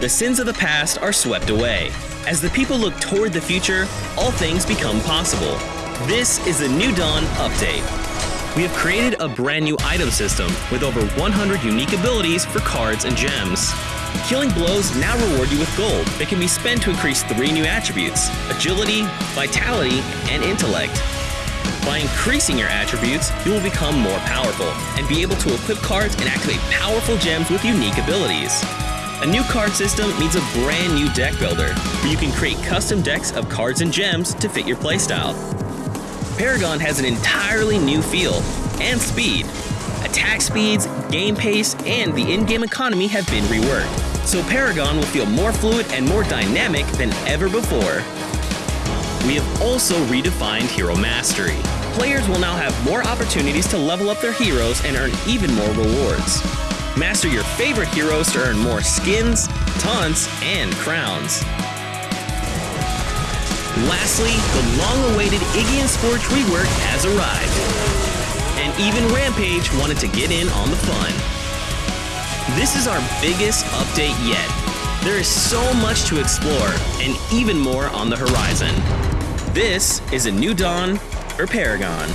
the sins of the past are swept away. As the people look toward the future, all things become possible. This is the New Dawn Update. We have created a brand new item system with over 100 unique abilities for cards and gems. Killing blows now reward you with gold that can be spent to increase three new attributes agility, vitality, and intellect. By increasing your attributes, you will become more powerful and be able to equip cards and activate powerful gems with unique abilities. A new card system means a brand new deck builder, where you can create custom decks of cards and gems to fit your playstyle. Paragon has an entirely new feel and speed. Attack speeds, game pace, and the in-game economy have been reworked, so Paragon will feel more fluid and more dynamic than ever before. We have also redefined Hero Mastery. Players will now have more opportunities to level up their heroes and earn even more rewards. Master your favorite heroes to earn more skins, taunts, and crowns. Lastly, the long-awaited Iggy and Scorch rework has arrived. And even Rampage wanted to get in on the fun. This is our biggest update yet. There is so much to explore, and even more on the horizon. This is a new dawn for Paragon.